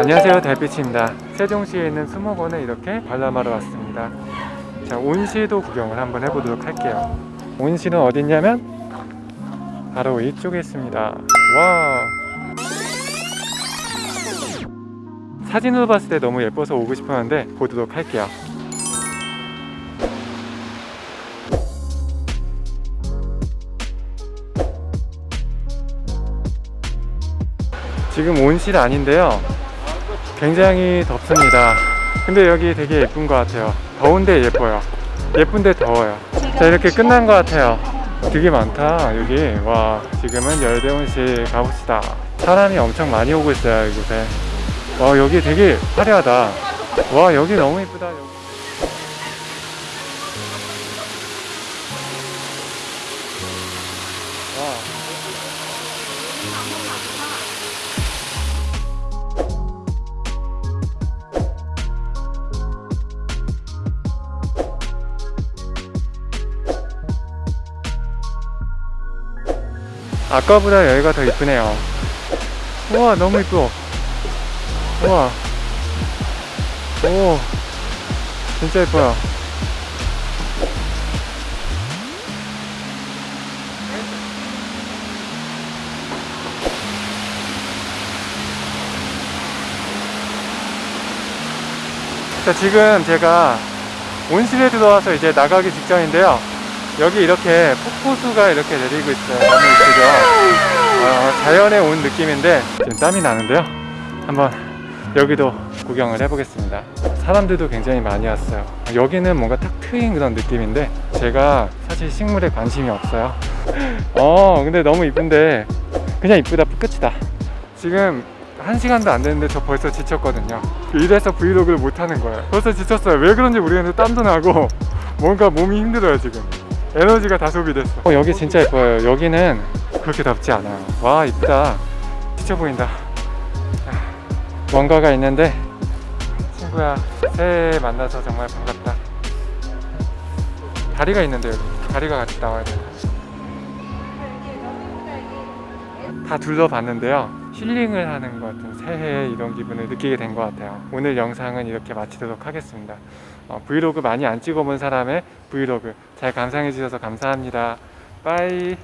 안녕하세요 달빛입니다. 세종시에 있는 수목원에 이렇게 관람하러 왔습니다. 자 온실도 구경을 한번 해보도록 할게요. 온실은 어디 있냐면 바로 이쪽에 있습니다. 와! 사진으로 봤을 때 너무 예뻐서 오고 싶었는데 보도록 할게요. 지금 온실 아닌데요 굉장히 덥습니다. 근데 여기 되게 예쁜 것 같아요. 더운데 예뻐요. 예쁜데 더워요. 자 이렇게 끝난 것 같아요. 되게 많다 여기. 와 지금은 열대온실 가봅시다. 사람이 엄청 많이 오고 있어요 이곳에. 와 여기 되게 화려하다. 와 여기 너무 여기. 와. 아까보다 여기가 더 이쁘네요. 우와 너무 이뻐. 우와. 오 진짜 예뻐요. 자 지금 제가 온실에 들어와서 이제 나가기 직전인데요. 여기 이렇게 폭포수가 이렇게 내리고 있어요. 너무 이쁘죠? 어, 자연에 온 느낌인데 지금 땀이 나는데요. 한번 여기도 구경을 해보겠습니다. 사람들도 굉장히 많이 왔어요. 여기는 뭔가 탁 트인 그런 느낌인데 제가 사실 식물에 관심이 없어요. 어 근데 너무 이쁜데 그냥 이쁘다. 끝이다. 지금 한 시간도 안 됐는데 저 벌써 지쳤거든요. 이래서 브이로그를 못 하는 거예요. 벌써 지쳤어요. 왜 그런지 모르겠는데 땀도 나고 뭔가 몸이 힘들어요 지금. 에너지가 다 소비됐어. 어, 여기 진짜 예뻐요. 여기는 그렇게 덥지 않아요. 와 이쁘다. 지쳐 보인다. 아, 뭔가가 있는데 친구야 새해 만나서 정말 반갑다. 다리가 있는데 여기. 다리가 같이 나와야 돼다 둘러봤는데요. 힐링을 하는 것 같은 새해 이런 기분을 느끼게 된 것 같아요. 오늘 영상은 이렇게 마치도록 하겠습니다. 어, 브이로그 많이 안 찍어본 사람의 브이로그 잘 감상해 주셔서 감사합니다. 빠이